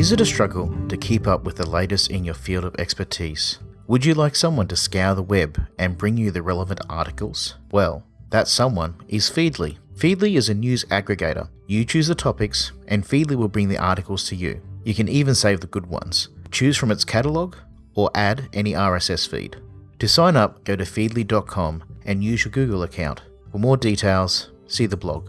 Is it a struggle to keep up with the latest in your field of expertise? Would you like someone to scour the web and bring you the relevant articles? Well, that someone is Feedly. Feedly is a news aggregator. You choose the topics, and Feedly will bring the articles to you. You can even save the good ones. Choose from its catalogue or add any RSS feed. To sign up, go to feedly.com and use your Google account. For more details, see the blog.